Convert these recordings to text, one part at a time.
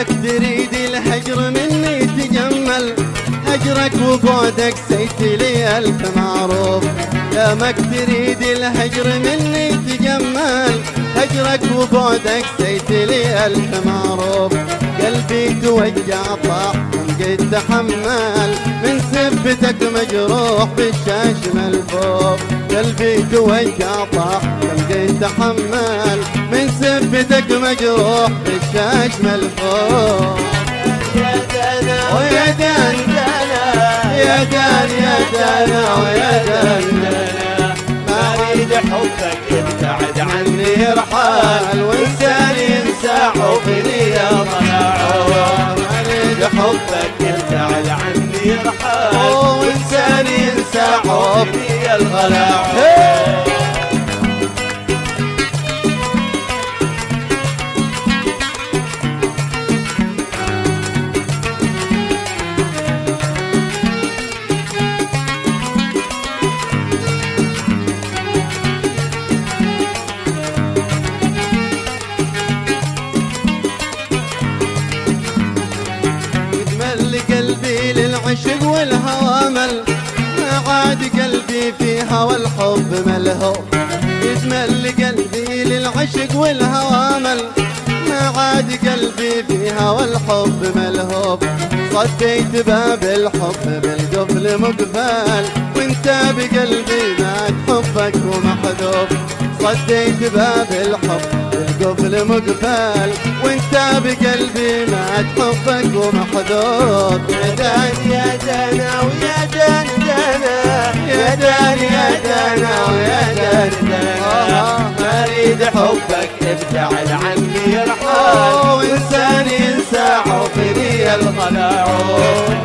دامك تريد الهجر مني تجمل. هجرك وبعدك سيت لي ألف معروف. دامك تريد الهجر مني تجمل. هجرك وبعدك سيت لي ألف معروف. قلبي توجع طاح قد تحمل. من سبتك مجروح بالشاش ملفوف قلبي توجع طاح قد تحمل. من سبتك مجروح بالشاش ملفوف يا دانا ويا دان يا دان يا دان ويا دان ما أريد حبك ابتعد عني يرحل وانساني ينسى حبي يا ضياع أريد حبك ابتعد عني يرحل وانساني ينسى حب حبي يا الغلاع هوى الحب ملهو. يتمل قلبي للعشق والهوامل ما عاد قلبي في هوى الحب ملهوب صديت باب الحب بالقفل مقفل. وانت بقلبي مات حبك ومحذوب. صديت باب الحب بالقفل مقفل وانت بقلبي مات حبك ومحذوب يا دان يا دانا ويا دان دانا. يا دان يا دانا ويا دان دانا. ما أريد حبك ابتعد عني يرحل وانسان ينسى حبي الغلاع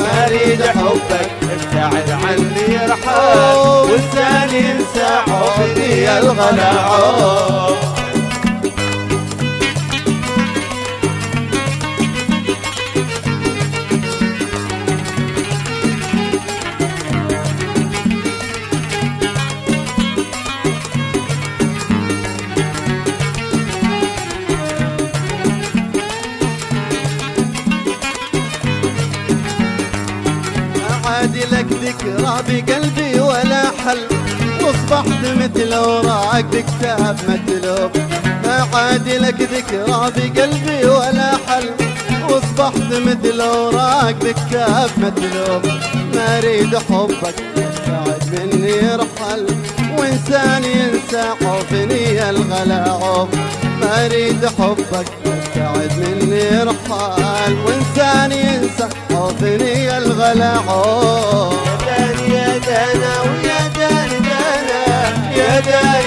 ما أريد حبك ابتعد عني يرحل وانسان ينسى حبي الغلاع لك ذكرى بقلبي ولا حل. واصبحت مثل اوراق بكتاب مكتوب ما عاد لك ذكرى بقلبي ولا حل. واصبحت مثل اوراق بكتاب مكتوب ما أريد حبك بعد مني يرحل وإنسان ينسى حبني الغلاعوب ما أريد حبك بعد مني يرحل وإنسان ينسى حبني الغلاعوب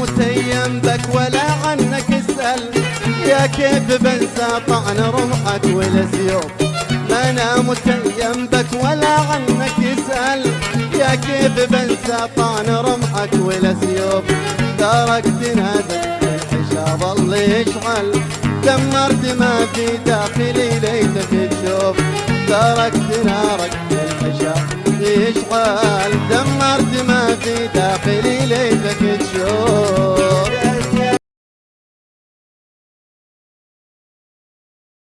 متيم بك ولا عنك اسأل. يا كيف بنسى طعن رمحك والسيوف ما أنا متيم بك ولا عنك اسأل. يا كيف بنسى طعن رمحك والسيوف تركتنا الحشا ظل يشعل دمرت ما في داخلي ليتك تشوف تركت نارك الحشا يشعل دمرت ما في داخلي ليتك